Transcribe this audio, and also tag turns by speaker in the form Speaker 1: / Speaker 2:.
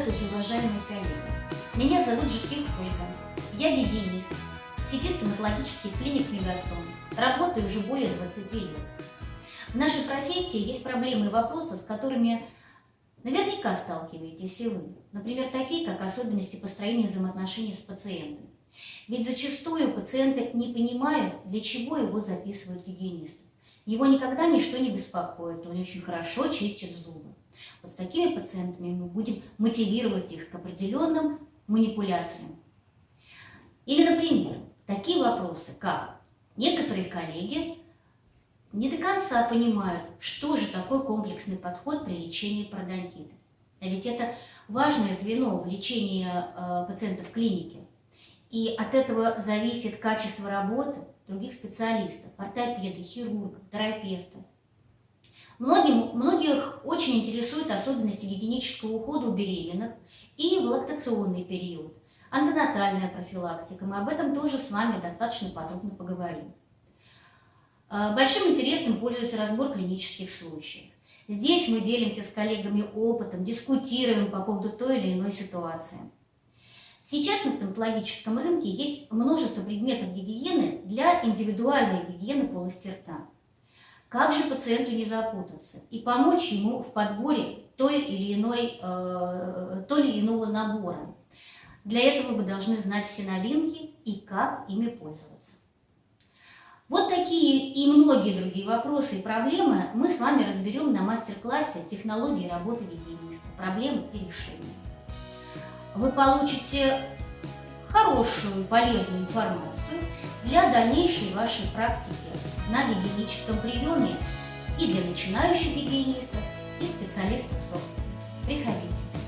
Speaker 1: Здравствуйте, уважаемые коллеги! Меня зовут Житких Ольга. Я гигиенист в сети стоматологических клиник Мегастом. Работаю уже более 20 лет. В нашей профессии есть проблемы и вопросы, с которыми наверняка сталкиваетесь и вы. Например, такие, как особенности построения взаимоотношений с пациентом. Ведь зачастую пациенты не понимают, для чего его записывают гигиенисту. Его никогда ничто не беспокоит, он очень хорошо чистит зубы. Вот с такими пациентами мы будем мотивировать их к определенным манипуляциям. Или, например, такие вопросы, как некоторые коллеги не до конца понимают, что же такое комплексный подход при лечении пародонтита. А ведь это важное звено в лечении э, пациентов в клинике. И от этого зависит качество работы других специалистов, ортопеда, хирурга, терапевта. Многим, многих очень интересуют особенности гигиенического ухода у беременных и в лактационный период, антенатальная профилактика. Мы об этом тоже с вами достаточно подробно поговорим. А, большим интересом пользуется разбор клинических случаев. Здесь мы делимся с коллегами опытом, дискутируем по поводу той или иной ситуации. Сейчас на стоматологическом рынке есть множество предметов гигиены для индивидуальной гигиены полости рта. Как же пациенту не запутаться и помочь ему в подборе той или иной, э, той или иного набора? Для этого вы должны знать все новинки и как ими пользоваться. Вот такие и многие другие вопросы и проблемы мы с вами разберем на мастер-классе «Технологии работы гигиениста. Проблемы и решения». Вы получите хорошую, полезную информацию для дальнейшей вашей практики на гигиеническом приеме и для начинающих гигиенистов, и специалистов софта. Приходите!